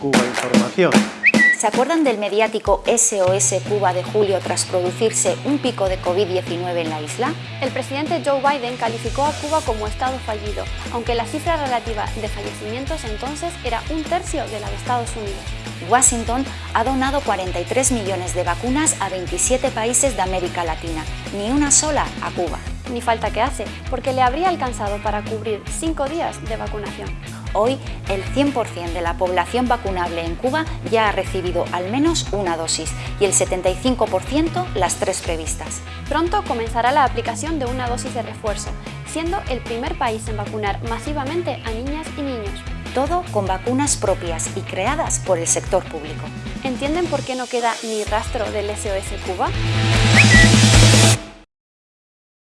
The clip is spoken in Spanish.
Cuba Información. ¿Se acuerdan del mediático SOS Cuba de julio tras producirse un pico de COVID-19 en la isla? El presidente Joe Biden calificó a Cuba como Estado fallido, aunque la cifra relativa de fallecimientos entonces era un tercio de la de Estados Unidos. Washington ha donado 43 millones de vacunas a 27 países de América Latina, ni una sola a Cuba. Ni falta que hace, porque le habría alcanzado para cubrir cinco días de vacunación. Hoy, el 100% de la población vacunable en Cuba ya ha recibido al menos una dosis y el 75% las tres previstas. Pronto comenzará la aplicación de una dosis de refuerzo, siendo el primer país en vacunar masivamente a niñas y niños. Todo con vacunas propias y creadas por el sector público. ¿Entienden por qué no queda ni rastro del SOS Cuba?